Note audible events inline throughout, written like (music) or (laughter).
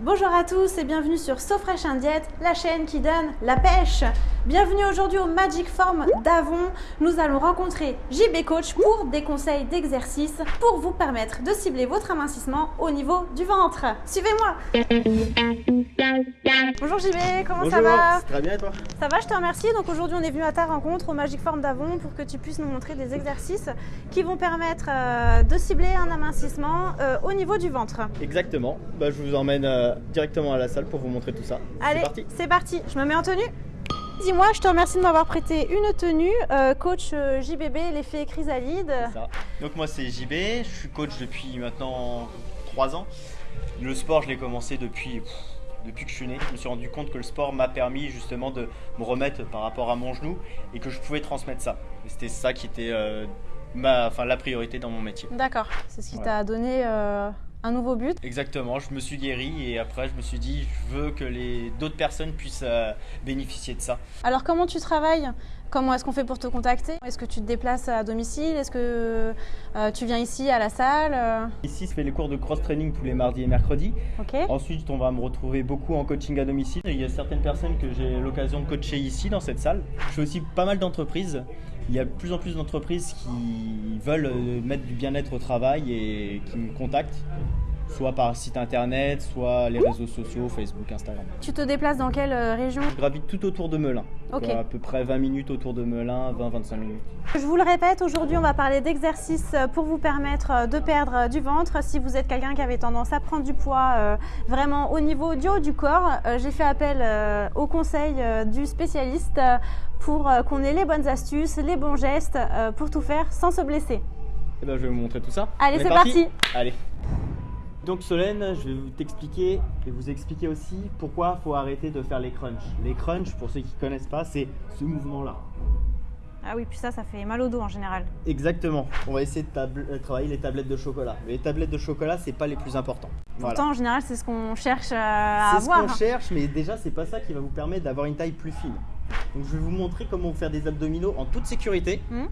Bonjour à tous et bienvenue sur So Fresh Diet, la chaîne qui donne la pêche. Bienvenue aujourd'hui au Magic Form d'Avon. Nous allons rencontrer JB Coach pour des conseils d'exercice pour vous permettre de cibler votre amincissement au niveau du ventre. Suivez-moi Bonjour JB, comment Bonjour, ça va? Très bien et toi? Ça va, je te remercie. Donc aujourd'hui, on est venu à ta rencontre au Magic Form d'Avon pour que tu puisses nous montrer des exercices qui vont permettre euh, de cibler un amincissement euh, au niveau du ventre. Exactement. Bah, je vous emmène euh, directement à la salle pour vous montrer tout ça. Allez, C'est parti. c'est parti. Je me mets en tenue. Dis-moi, je te remercie de m'avoir prêté une tenue, euh, coach euh, JBB, l'effet chrysalide. Ça. Donc moi c'est JB, je suis coach depuis maintenant 3 ans. Le sport je l'ai commencé depuis, pff, depuis que je suis né. Je me suis rendu compte que le sport m'a permis justement de me remettre par rapport à mon genou et que je pouvais transmettre ça. C'était ça qui était euh, ma, enfin, la priorité dans mon métier. D'accord, c'est ce qui t'a donné euh, un nouveau but. Exactement, je me suis guéri et après je me suis dit je veux que les d'autres personnes puissent euh, bénéficier de ça. Alors comment tu travailles? Comment est-ce qu'on fait pour te contacter? Est-ce que tu te déplaces à domicile? Est-ce que euh, tu viens ici à la salle? Ici je fais les cours de cross training tous les mardis et mercredis. Ok. Ensuite, on va me retrouver beaucoup en coaching à domicile. Il y a certaines personnes que j'ai l'occasion de coacher ici dans cette salle. Je fais aussi pas mal d'entreprises. Il y a de plus en plus d'entreprises qui veulent euh, mettre du bien-être au travail et qui me contactent, soit par site internet, soit les réseaux sociaux, Facebook, Instagram. Tu te déplaces dans quelle euh, région? Je gravite tout autour de Melun. Ok. À peu près 20 minutes autour de Melun, 20-25 minutes. Je vous le répète, aujourd'hui on va parler d'exercices pour vous permettre euh, de perdre du ventre. Si vous êtes quelqu'un qui avait tendance à prendre du poids euh, vraiment au niveau du haut du corps, euh, j'ai fait appel euh, au conseil euh, du spécialiste euh, pour euh, qu'on ait les bonnes astuces, les bons gestes euh, pour tout faire sans se blesser. Et ben, je vais vous montrer tout ça. Allez, c'est parti. Allez. Donc Solène, je vais vous t'expliquer et vous expliquer aussi pourquoi il faut arrêter de faire les crunchs. Les crunchs, pour ceux qui ne connaissent pas, c'est ce mouvement-là. Ah oui, puis ça, ça fait mal au dos en général. Exactement. On va essayer de euh, travailler les tablettes de chocolat. Mais les tablettes de chocolat, c'est pas les plus importants. Voilà. Pourtant, en général, c'est ce qu'on cherche euh, à C'est ce avoir. qu'on cherche, mais déjà, c'est pas ça qui va vous permettre d'avoir une taille plus fine. Donc je vais vous montrer comment faire des abdominaux en toute sécurité Hmm.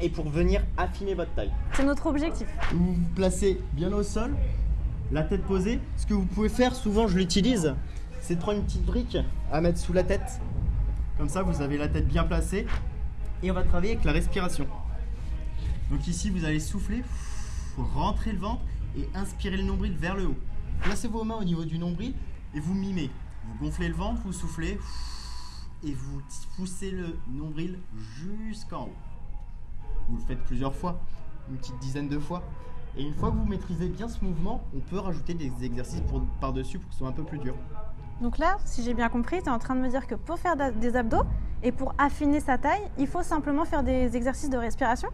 Et pour venir affiner votre taille. C'est notre objectif. Vous vous placez bien au sol, la tête posée. Ce que vous pouvez faire, souvent je l'utilise, c'est de prendre une petite brique à mettre sous la tête. Comme ça, vous avez la tête bien placée. Et on va travailler avec la respiration. Donc ici, vous allez souffler, rentrer le ventre et inspirer le nombril vers le haut. Placez vos mains au niveau du nombril et vous mimez. Vous gonflez le ventre, vous soufflez et vous poussez le nombril jusqu'en haut. Vous le faites plusieurs fois, une petite dizaine de fois. Et une fois que vous maîtrisez bien ce mouvement, on peut rajouter des exercices par-dessus pour que ce soit un peu plus dur. Donc là, si j'ai bien compris, tu es en train de me dire que pour faire des abdos et pour affiner sa taille, il faut simplement faire des exercices de respiration?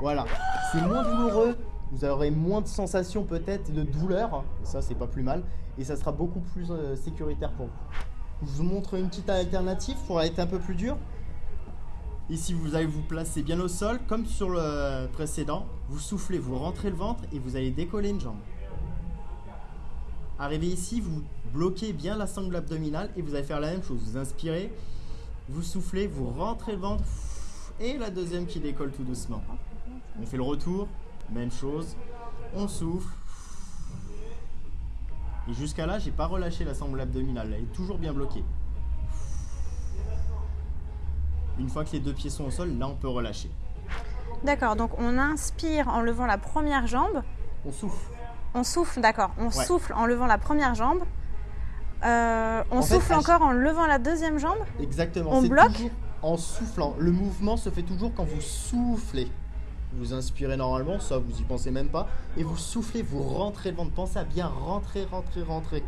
Voilà, c'est moins douloureux, vous aurez moins de sensations peut-être de douleur, ça c'est pas plus mal, et ça sera beaucoup plus euh, sécuritaire pour vous. Je vous montre une petite alternative pour être un peu plus dur. Ici vous allez vous placer bien au sol, comme sur le précédent, vous soufflez, vous rentrez le ventre et vous allez décoller une jambe. Arrivé ici, vous bloquez bien la sangle abdominale et vous allez faire la même chose. Vous inspirez, vous soufflez, vous rentrez le ventre et la deuxième qui décolle tout doucement. On fait le retour, même chose. On souffle. Et jusqu'à là, j'ai pas relâché la sangle abdominale. Elle est toujours bien bloquée. Une fois que les deux pieds sont au sol, là on peut relâcher. D'accord, donc on inspire en levant la première jambe, On souffle. on souffle, d'accord, on Ouais. souffle en levant la première jambe, Euh, on En souffle encore en levant la deuxième jambe, Exactement. On bloque En soufflant. Le mouvement se fait toujours quand vous soufflez. Vous inspirez normalement, ça vous y pensez même pas. Et vous soufflez, vous rentrez le ventre. Pensez à bien rentrer, rentrer, rentrer.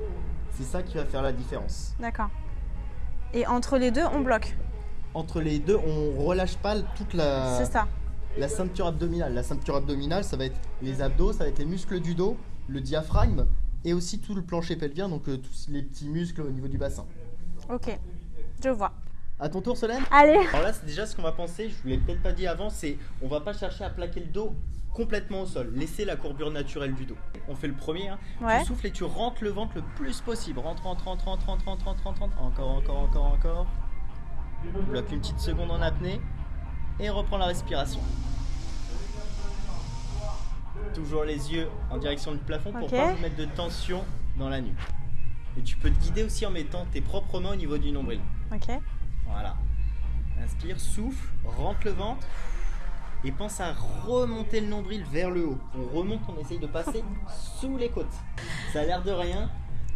C'est ça qui va faire la différence. d'accord. Et entre les deux, on bloque, Entre les deux, on relâche pas toute la, ça. la ceinture abdominale. La ceinture abdominale, ça va être les abdos, ça va être les muscles du dos, le diaphragme et aussi tout le plancher pelvien, donc euh, tous les petits muscles au niveau du bassin. Ok, je vois. À ton tour, Solène? Allez, Alors là, c'est déjà ce qu'on va penser, je vous l'ai peut-être pas dit avant, c'est on va pas chercher à plaquer le dos complètement au sol. Laissez la courbure naturelle du dos. On fait le premier, hein. Ouais. tu souffles et tu rentres le ventre le plus possible. Rentre, rentre, rentre, rentre, rentre, rentre, rentre, rentre, rentre. Encore, encore, encore, encore. Bloque une petite seconde en apnée et reprends la respiration. Toujours les yeux en direction du plafond pour Ok. pas vous mettre de tension dans la nuque. Et tu peux te guider aussi en mettant tes propres mains au niveau du nombril. Ok. Voilà. Inspire, souffle, rentre le ventre. Et pense à remonter le nombril vers le haut. On remonte, on essaye de passer (laughs) sous les côtes. Ça a l'air de rien,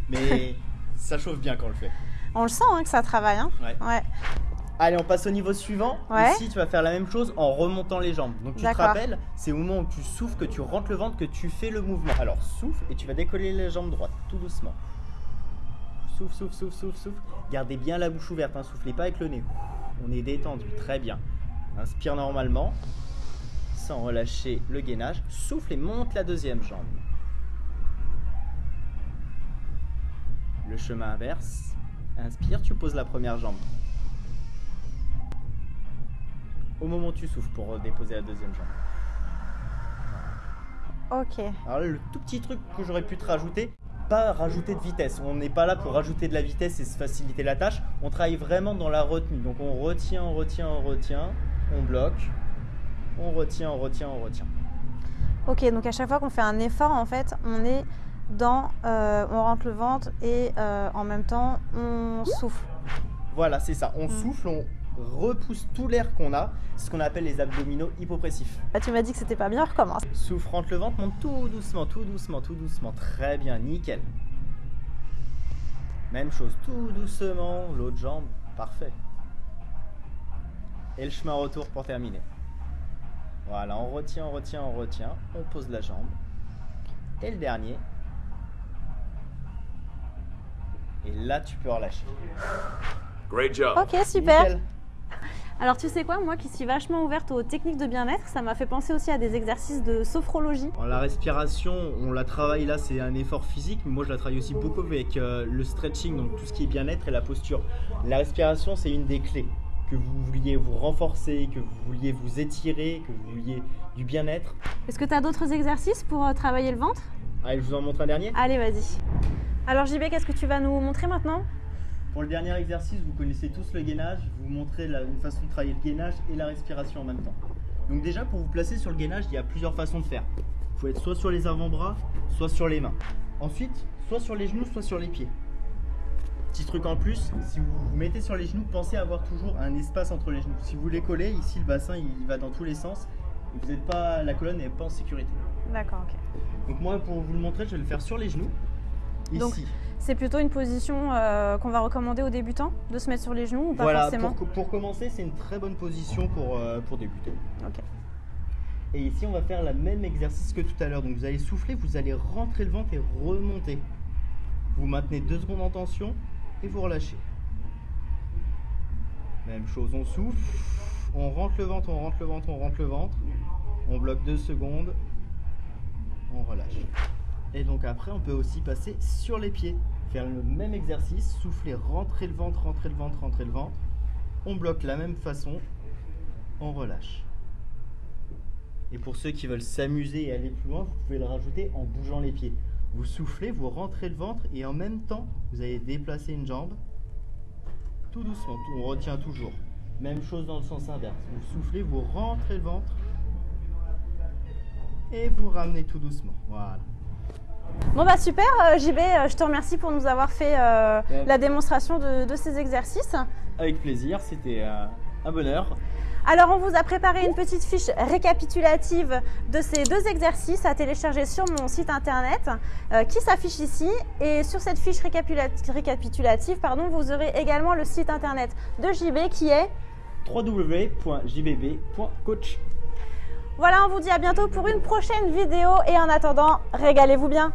mais (laughs) ça chauffe bien quand on le fait. On le sent hein, que ça travaille. Hein Ouais. ouais. Allez, on passe au niveau suivant. Ouais. Ici, tu vas faire la même chose en remontant les jambes. Donc, tu te rappelles, c'est au moment où tu souffles, que tu rentres le ventre, que tu fais le mouvement. Alors, souffle et tu vas décoller les jambes droites, tout doucement. Souffle, souffle, souffle, souffle, souffle. Gardez bien la bouche ouverte, hein, soufflez pas avec le nez. On est détendu, très bien. Inspire normalement, sans relâcher le gainage. Souffle et monte la deuxième jambe. Le chemin inverse. Inspire, tu poses la première jambe. Au moment où tu souffles pour euh, déposer la deuxième jambe. Ok. Alors là, le tout petit truc que j'aurais pu te rajouter, pas rajouter de vitesse. On n'est pas là pour rajouter de la vitesse et se faciliter la tâche. On travaille vraiment dans la retenue. Donc on retient, on retient, on retient, on bloque, on retient, on retient, on retient. Ok, donc à chaque fois qu'on fait un effort, en fait, on est dans. euh, on rentre le ventre et euh, en même temps, on souffle. Voilà, c'est ça. On Mm. souffle, on repousse tout l'air qu'on a. C'est ce qu'on appelle les abdominaux hypopressifs. Bah, tu m'as dit que c'était pas bien, recommence. Souffle, rentre le ventre, monte tout doucement, tout doucement, tout doucement. Très bien, nickel. Même chose, tout doucement, l'autre jambe, parfait. Et le chemin retour pour terminer. Voilà, on retient, on retient, on retient. On pose la jambe. Et le dernier. Et là, tu peux relâcher. Great job. Ok, super. Nickel. Alors tu sais quoi, moi qui suis vachement ouverte aux techniques de bien-être, ça m'a fait penser aussi à des exercices de sophrologie. Alors, La respiration, on la travaille là, c'est un effort physique, mais moi je la travaille aussi beaucoup avec euh, le stretching, donc tout ce qui est bien-être et la posture. La respiration, c'est une des clés. Que vous vouliez vous renforcer, que vous vouliez vous étirer, que vous vouliez du bien-être. Est-ce que tu as d'autres exercices pour euh, travailler le ventre? Allez, je vous en montre un dernier? Allez, vas-y. Alors JB, qu'est-ce que tu vas nous montrer maintenant? Pour le dernier exercice, vous connaissez tous le gainage. Je vais vous montrer une façon de travailler le gainage et la respiration en même temps. Donc déjà, pour vous placer sur le gainage, il y a plusieurs façons de faire. Vous pouvez être soit sur les avant-bras, soit sur les mains. Ensuite, soit sur les genoux, soit sur les pieds. Petit truc en plus, si vous vous mettez sur les genoux, pensez à avoir toujours un espace entre les genoux. Si vous les collez, ici le bassin il va dans tous les sens. Et vous n'êtes pas, la colonne n'est pas en sécurité. D'accord, ok. Donc moi, pour vous le montrer, je vais le faire sur les genoux. Ici. Donc, C'est plutôt une position euh, qu'on va recommander aux débutants, de se mettre sur les genoux ou pas voilà, forcément pour, pour commencer, c'est une très bonne position pour, euh, pour débuter. Et ici, on va faire le même exercice que tout à l'heure. Donc, vous allez souffler, vous allez rentrer le ventre et remonter. Vous maintenez deux secondes en tension et vous relâchez. Même chose, on souffle, on rentre le ventre, on rentre le ventre, on rentre le ventre. On bloque deux secondes, on relâche. Et donc après, on peut aussi passer sur les pieds. Faire le même exercice, souffler, rentrer le ventre, rentrer le ventre, rentrer le ventre. On bloque la même façon, on relâche. Et pour ceux qui veulent s'amuser et aller plus loin, vous pouvez le rajouter en bougeant les pieds. Vous soufflez, vous rentrez le ventre et en même temps, vous allez déplacer une jambe. Tout doucement, on retient toujours. Même chose dans le sens inverse. Vous soufflez, vous rentrez le ventre. Et vous ramenez tout doucement. Voilà. Bon bah super, euh, JB, euh, je te remercie pour nous avoir fait euh, Ouais. la démonstration de, de ces exercices. Avec plaisir, c'était euh, un bonheur. Alors on vous a préparé une petite fiche récapitulative de ces deux exercices à télécharger sur mon site internet euh, qui s'affiche ici. Et sur cette fiche récapitula- récapitulative, pardon, vous aurez également le site internet de JB qui est... www.jbb.coach. Voilà, on vous dit à bientôt pour une prochaine vidéo et en attendant, régalez-vous bien.